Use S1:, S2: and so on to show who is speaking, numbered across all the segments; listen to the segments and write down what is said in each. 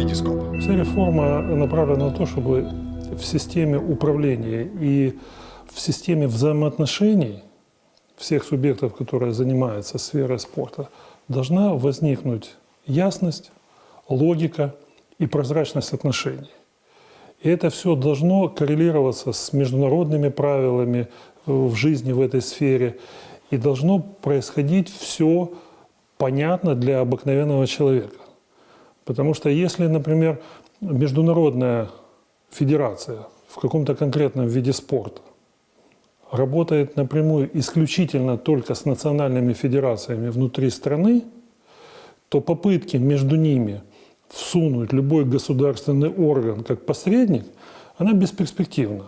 S1: Витископ.
S2: Вся реформа направлена на то, чтобы в системе управления и в системе взаимоотношений всех субъектов, которые занимаются сферой спорта, должна возникнуть ясность, логика и прозрачность отношений. И это все должно коррелироваться с международными правилами в жизни в этой сфере. И должно происходить все понятно для обыкновенного человека. Потому что если, например, международная федерация в каком-то конкретном виде спорта работает напрямую исключительно только с национальными федерациями внутри страны, то попытки между ними всунуть любой государственный орган как посредник, она бесперспективна.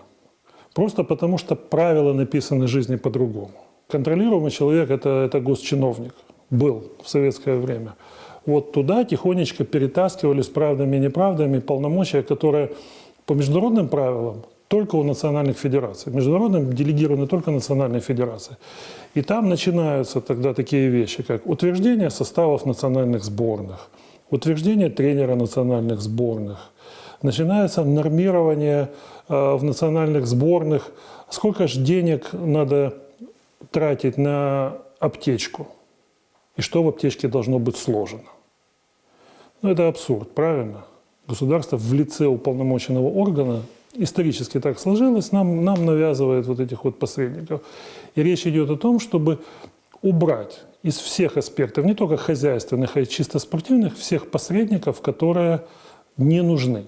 S2: Просто потому, что правила написаны жизни по-другому. Контролируемый человек это, – это госчиновник. Был в советское время. Вот туда тихонечко перетаскивались правдами и неправдами полномочия, которые по международным правилам только у национальных федераций. Международным делегированы только национальные федерации. И там начинаются тогда такие вещи, как утверждение составов национальных сборных, утверждение тренера национальных сборных, начинается нормирование э, в национальных сборных, сколько же денег надо тратить на аптечку, и что в аптечке должно быть сложено. Ну, это абсурд, правильно? Государство в лице уполномоченного органа, исторически так сложилось, нам, нам навязывает вот этих вот посредников. И речь идет о том, чтобы убрать из всех аспектов, не только хозяйственных, а и чисто спортивных, всех посредников, которые не нужны.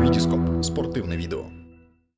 S1: Витископ. Спортивне відео.